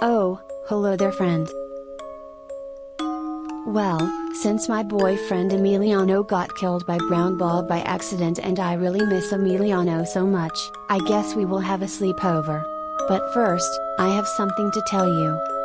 Oh, hello there friend. Well, since my boyfriend Emiliano got killed by Brown ball by accident and I really miss Emiliano so much, I guess we will have a sleepover. But first, I have something to tell you.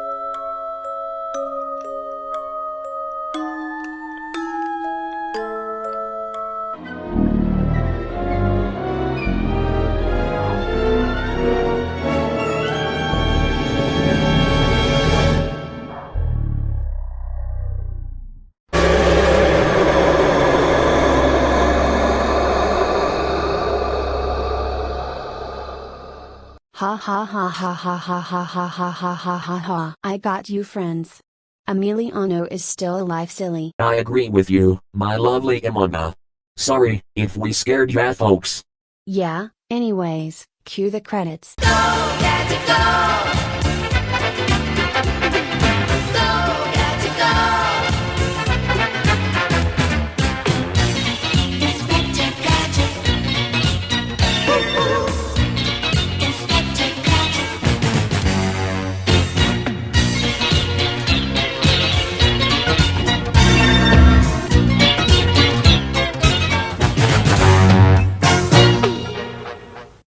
Ha ha ha ha ha ha ha ha ha ha ha ha ha. I got you friends. Emiliano is still alive silly. I agree with you, my lovely Emona. Sorry, if we scared ya folks. Yeah, anyways, cue the credits. Go, Gadget, go!